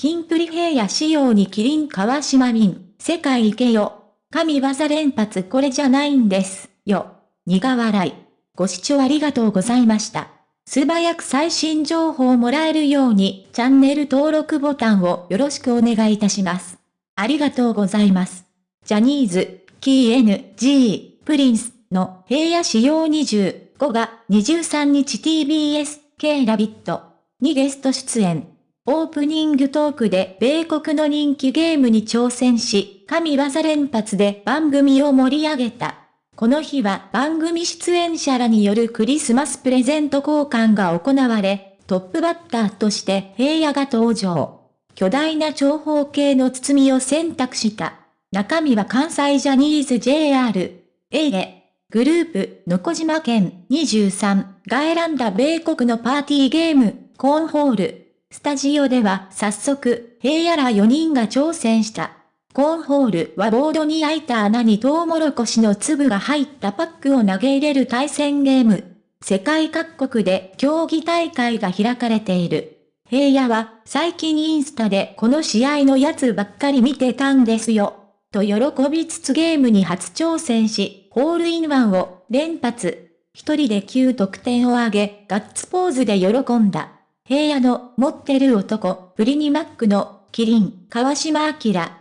金プリ平野仕様にキリン川島民、世界行けよ。神業連発これじゃないんです、よ。苦笑い。ご視聴ありがとうございました。素早く最新情報をもらえるように、チャンネル登録ボタンをよろしくお願いいたします。ありがとうございます。ジャニーズ、キー NG、プリンスの平野仕様25が23日 TBS、K ラビットにゲスト出演。オープニングトークで米国の人気ゲームに挑戦し、神業連発で番組を盛り上げた。この日は番組出演者らによるクリスマスプレゼント交換が行われ、トップバッターとして平野が登場。巨大な長方形の包みを選択した。中身は関西ジャニーズ JR、A で、グループ、の小島県23が選んだ米国のパーティーゲーム、コーンホール。スタジオでは早速、平野ら4人が挑戦した。コーンホールはボードに開いた穴にトウモロコシの粒が入ったパックを投げ入れる対戦ゲーム。世界各国で競技大会が開かれている。平野は最近インスタでこの試合のやつばっかり見てたんですよ。と喜びつつゲームに初挑戦し、ホールインワンを連発。一人で9得点を挙げ、ガッツポーズで喜んだ。平野の持ってる男、プリニマックのキリン、川島明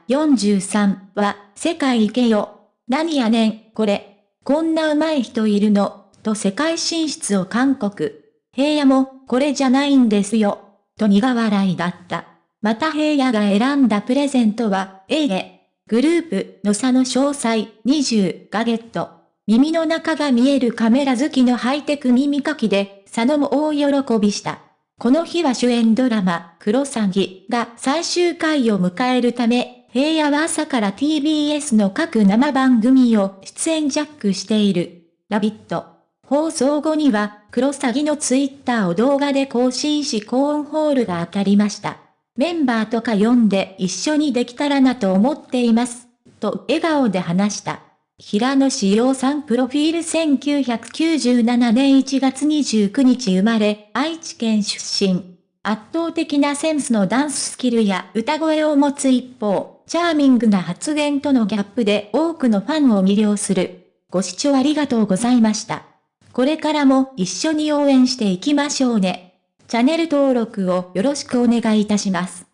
43は、世界行けよ。何やねん、これ。こんな上手い人いるの、と世界進出を韓国。平野も、これじゃないんですよ。と苦笑いだった。また平野が選んだプレゼントは、A で、グループの差の詳細20がゲット。耳の中が見えるカメラ好きのハイテク耳かきで、佐野も大喜びした。この日は主演ドラマ、クロサギが最終回を迎えるため、平野は朝から TBS の各生番組を出演ジャックしている。ラビット。放送後には、クロサギのツイッターを動画で更新しコーンホールが当たりました。メンバーとか読んで一緒にできたらなと思っています。と笑顔で話した。平野志陽さんプロフィール1997年1月29日生まれ、愛知県出身。圧倒的なセンスのダンススキルや歌声を持つ一方、チャーミングな発言とのギャップで多くのファンを魅了する。ご視聴ありがとうございました。これからも一緒に応援していきましょうね。チャンネル登録をよろしくお願いいたします。